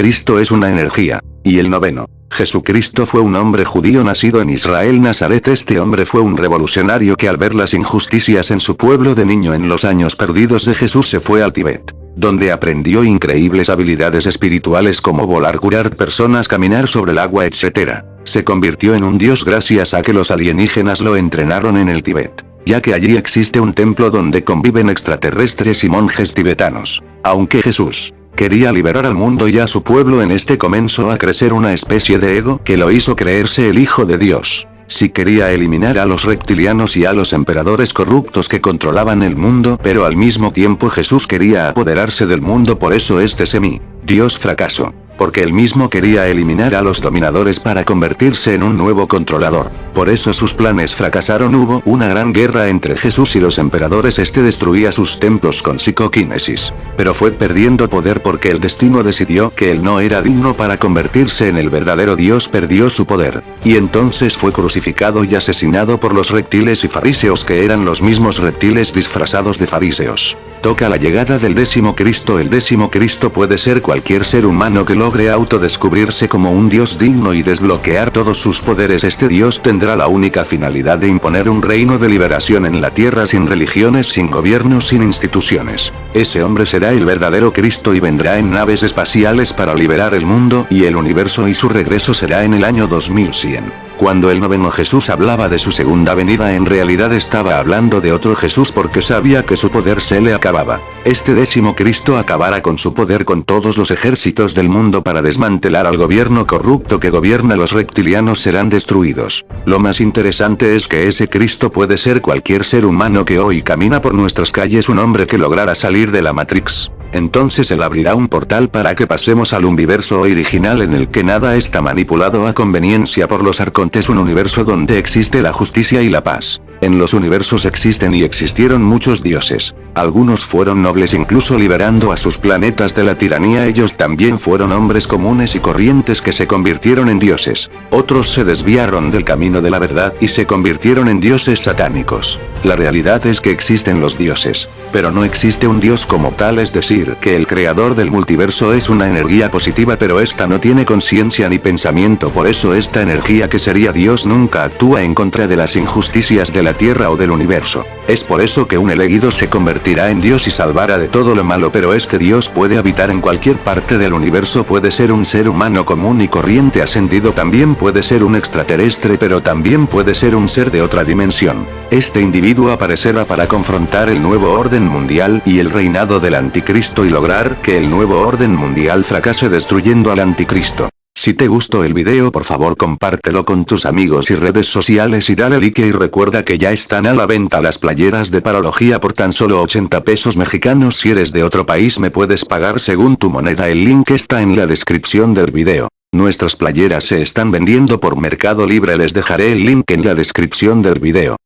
Cristo es una energía. Y el noveno. Jesucristo fue un hombre judío nacido en Israel Nazaret este hombre fue un revolucionario que al ver las injusticias en su pueblo de niño en los años perdidos de Jesús se fue al Tíbet donde aprendió increíbles habilidades espirituales como volar, curar personas, caminar sobre el agua, etc. Se convirtió en un dios gracias a que los alienígenas lo entrenaron en el Tíbet, ya que allí existe un templo donde conviven extraterrestres y monjes tibetanos. Aunque Jesús quería liberar al mundo y a su pueblo en este comenzó a crecer una especie de ego que lo hizo creerse el hijo de Dios. Si quería eliminar a los reptilianos y a los emperadores corruptos que controlaban el mundo pero al mismo tiempo Jesús quería apoderarse del mundo por eso este semi, Dios fracasó porque él mismo quería eliminar a los dominadores para convertirse en un nuevo controlador. Por eso sus planes fracasaron hubo una gran guerra entre Jesús y los emperadores este destruía sus templos con psicoquinesis. Pero fue perdiendo poder porque el destino decidió que él no era digno para convertirse en el verdadero Dios perdió su poder. Y entonces fue crucificado y asesinado por los reptiles y fariseos que eran los mismos reptiles disfrazados de fariseos. Toca la llegada del décimo Cristo el décimo Cristo puede ser cualquier ser humano que lo logre autodescubrirse como un dios digno y desbloquear todos sus poderes este dios tendrá la única finalidad de imponer un reino de liberación en la tierra sin religiones sin gobiernos sin instituciones. Ese hombre será el verdadero Cristo y vendrá en naves espaciales para liberar el mundo y el universo y su regreso será en el año 2100. Cuando el noveno Jesús hablaba de su segunda venida en realidad estaba hablando de otro Jesús porque sabía que su poder se le acababa. Este décimo Cristo acabará con su poder con todos los ejércitos del mundo para desmantelar al gobierno corrupto que gobierna los reptilianos serán destruidos. Lo más interesante es que ese Cristo puede ser cualquier ser humano que hoy camina por nuestras calles un hombre que lograra salir de la Matrix. Entonces él abrirá un portal para que pasemos al universo original en el que nada está manipulado a conveniencia por los arcontes un universo donde existe la justicia y la paz. En los universos existen y existieron muchos dioses. Algunos fueron nobles incluso liberando a sus planetas de la tiranía ellos también fueron hombres comunes y corrientes que se convirtieron en dioses. Otros se desviaron del camino de la verdad y se convirtieron en dioses satánicos. La realidad es que existen los dioses. Pero no existe un dios como tal es decir que el creador del multiverso es una energía positiva pero esta no tiene conciencia ni pensamiento por eso esta energía que sería Dios nunca actúa en contra de las injusticias de la Tierra o del universo. Es por eso que un elegido se convertirá en Dios y salvará de todo lo malo pero este Dios puede habitar en cualquier parte del universo puede ser un ser humano común y corriente ascendido también puede ser un extraterrestre pero también puede ser un ser de otra dimensión. Este individuo aparecerá para confrontar el nuevo orden mundial y el reinado del anticristo y lograr que el nuevo orden mundial fracase destruyendo al anticristo. Si te gustó el video por favor compártelo con tus amigos y redes sociales y dale like y recuerda que ya están a la venta las playeras de parología por tan solo 80 pesos mexicanos si eres de otro país me puedes pagar según tu moneda el link está en la descripción del video. Nuestras playeras se están vendiendo por Mercado Libre les dejaré el link en la descripción del video.